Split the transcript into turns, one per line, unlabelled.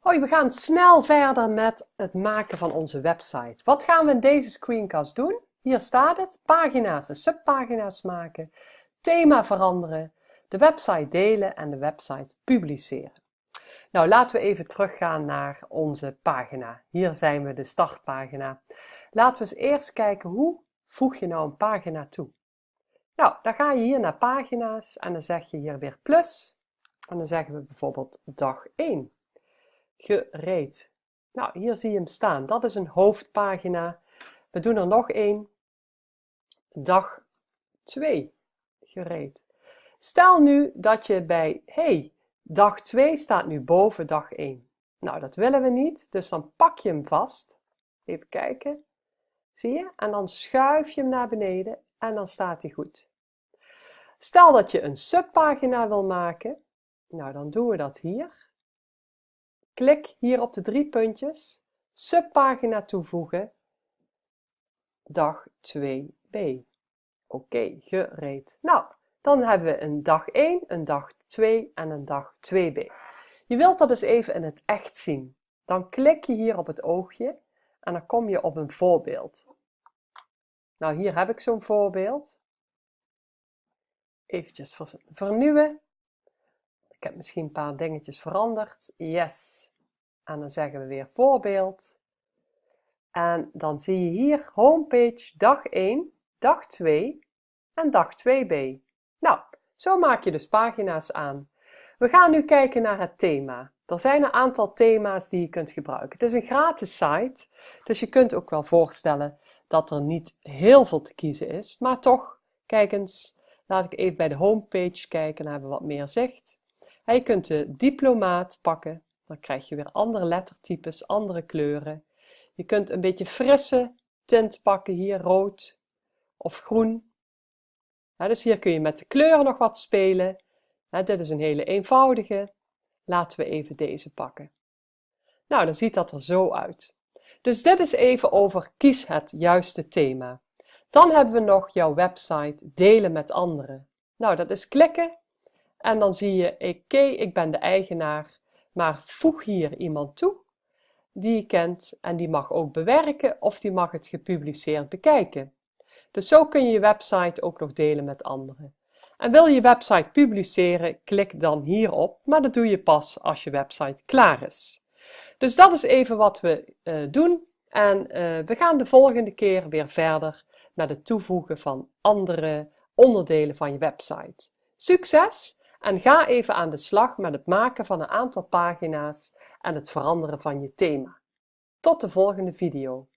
Hoi, we gaan snel verder met het maken van onze website. Wat gaan we in deze screencast doen? Hier staat het, pagina's en subpagina's maken, thema veranderen, de website delen en de website publiceren. Nou, laten we even teruggaan naar onze pagina. Hier zijn we de startpagina. Laten we eens eerst kijken hoe voeg je nou een pagina toe. Nou, dan ga je hier naar pagina's en dan zeg je hier weer plus. En dan zeggen we bijvoorbeeld dag 1 gereed. Nou, hier zie je hem staan. Dat is een hoofdpagina. We doen er nog één. Dag 2 gereed. Stel nu dat je bij, hey, dag 2 staat nu boven dag 1. Nou, dat willen we niet, dus dan pak je hem vast. Even kijken. Zie je? En dan schuif je hem naar beneden en dan staat hij goed. Stel dat je een subpagina wil maken. Nou, dan doen we dat hier. Klik hier op de drie puntjes, subpagina toevoegen, dag 2b. Oké, gereed. Nou, dan hebben we een dag 1, een dag 2 en een dag 2b. Je wilt dat eens even in het echt zien. Dan klik je hier op het oogje en dan kom je op een voorbeeld. Nou, hier heb ik zo'n voorbeeld. Eventjes vernieuwen. Heb misschien een paar dingetjes veranderd. Yes. En dan zeggen we weer voorbeeld. En dan zie je hier homepage dag 1, dag 2 en dag 2b. Nou, zo maak je dus pagina's aan. We gaan nu kijken naar het thema. Er zijn een aantal thema's die je kunt gebruiken. Het is een gratis site, dus je kunt ook wel voorstellen dat er niet heel veel te kiezen is. Maar toch, kijk eens, laat ik even bij de homepage kijken, dan hebben we wat meer zicht. Je kunt de diplomaat pakken, dan krijg je weer andere lettertypes, andere kleuren. Je kunt een beetje frisse tint pakken, hier rood of groen. dus hier kun je met de kleuren nog wat spelen. dit is een hele eenvoudige. Laten we even deze pakken. Nou, dan ziet dat er zo uit. Dus dit is even over kies het juiste thema. Dan hebben we nog jouw website delen met anderen. Nou, dat is klikken en dan zie je, oké, ik ben de eigenaar, maar voeg hier iemand toe die je kent en die mag ook bewerken of die mag het gepubliceerd bekijken. Dus zo kun je je website ook nog delen met anderen. En wil je je website publiceren, klik dan hierop, maar dat doe je pas als je website klaar is. Dus dat is even wat we uh, doen en uh, we gaan de volgende keer weer verder met het toevoegen van andere onderdelen van je website. Succes en ga even aan de slag met het maken van een aantal pagina's en het veranderen van je thema. Tot de volgende video.